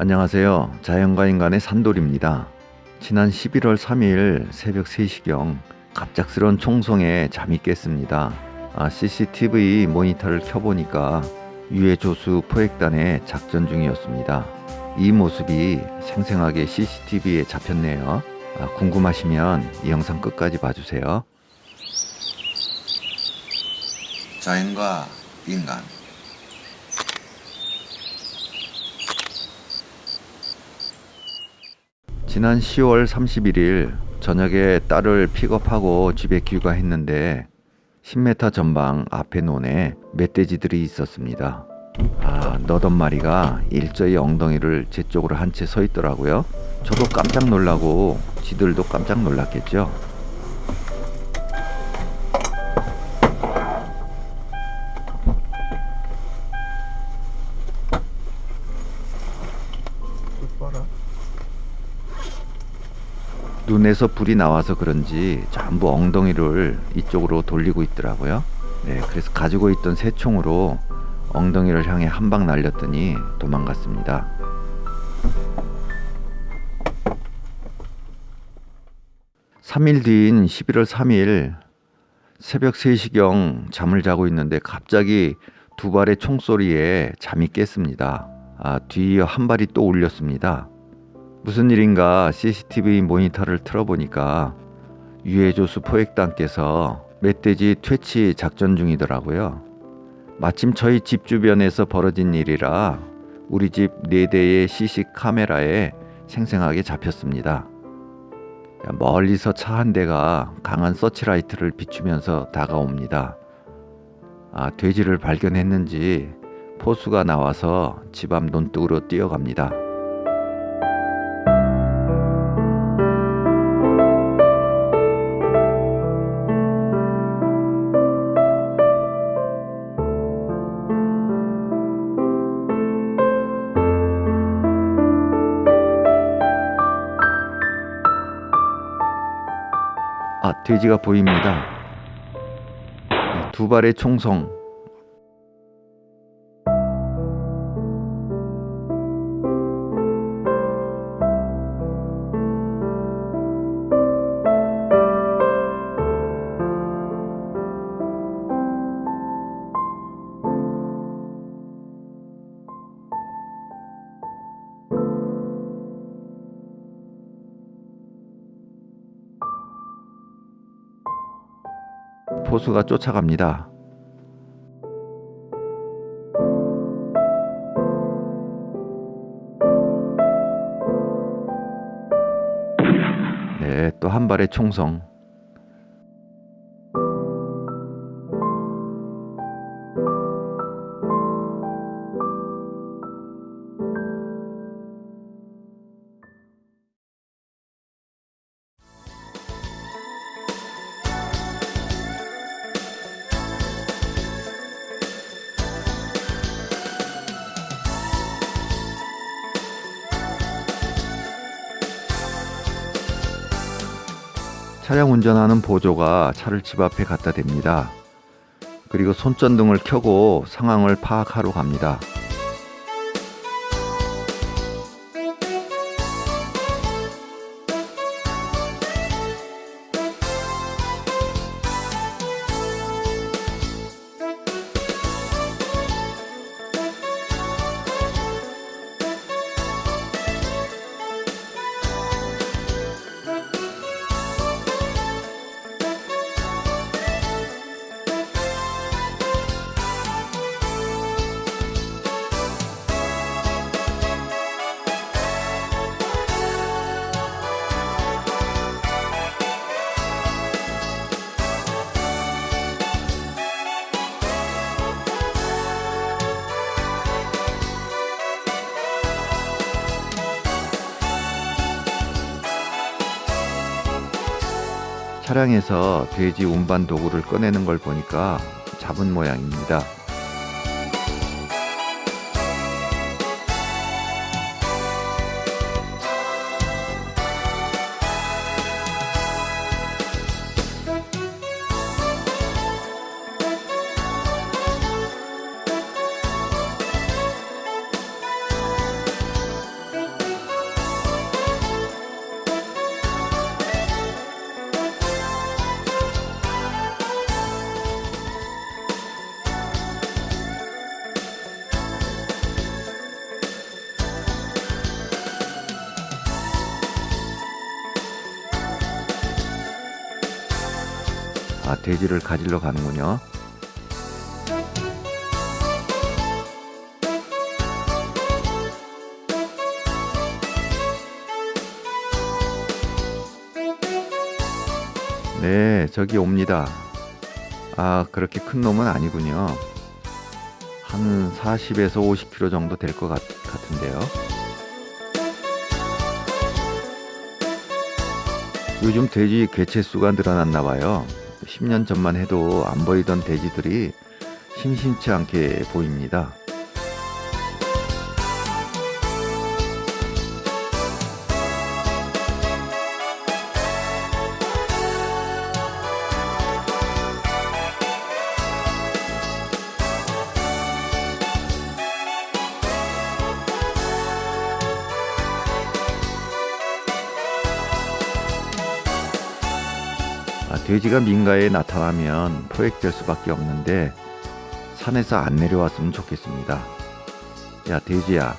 안녕하세요. 자연과 인간의 산돌입니다. 지난 11월 3일 새벽 3시경 갑작스런 총성에 잠이 깼습니다. 아, CCTV 모니터를 켜보니까 유해 조수 포획단의 작전 중이었습니다. 이 모습이 생생하게 CCTV에 잡혔네요. 아, 궁금하시면 이 영상 끝까지 봐주세요. 자연과 인간 지난 10월 31일 저녁에 딸을 픽업하고 집에 귀가했는데 10m 전방 앞에 논에 멧돼지들이 있었습니다. 아, 너던 마리가 일저히 엉덩이를 제 쪽으로 한 채 서 있더라고요. 저도 깜짝 놀라고 지들도 깜짝 놀랐겠죠. 눈에서 불이 나와서 그런지 전부 엉덩이를 이쪽으로 돌리고 있더라고요. 네, 그래서 가지고 있던 새총으로 엉덩이를 향해 한 방 날렸더니 도망갔습니다. (3일) 뒤인 (11월 3일) 새벽 (3시경) 잠을 자고 있는데 갑자기 두 발의 총소리에 잠이 깼습니다. 아, 뒤이어 한 발이 또 울렸습니다. 무슨 일인가 CCTV 모니터를 틀어보니까 유해조수 포획단께서 멧돼지 퇴치 작전 중이더라고요. 마침 저희 집 주변에서 벌어진 일이라 우리 집 4대의 CC 카메라에 생생하게 잡혔습니다. 멀리서 차 한 대가 강한 서치라이트를 비추면서 다가옵니다. 아, 돼지를 발견했는지 포수가 나와서 집 앞 논둑으로 뛰어갑니다. 아, 돼지가 보입니다. 네, 두 발의 총성. 포수가 쫓아갑니다. 네, 또 한 발의 총성. 차량 운전하는 보조가 차를 집 앞에 갖다 댑니다. 그리고 손전등을 켜고 상황을 파악하러 갑니다. 차량에서 돼지 운반 도구를 꺼내는 걸 보니까 잡은 모양입니다. 아, 돼지를 가지러 가는군요. 네, 저기 옵니다. 아, 그렇게 큰 놈은 아니군요. 한 40에서 50kg 정도 될 것 같은데요. 요즘 돼지 개체수가 늘어났나 봐요. 10년 전만 해도 안 보이던 돼지들이 심심치 않게 보입니다. 돼지가 민가에 나타나면 포획될 수밖에 없는데 산에서 안 내려왔으면 좋겠습니다. 야 돼지야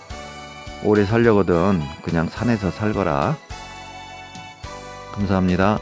오래 살려거든 그냥 산에서 살거라. 감사합니다.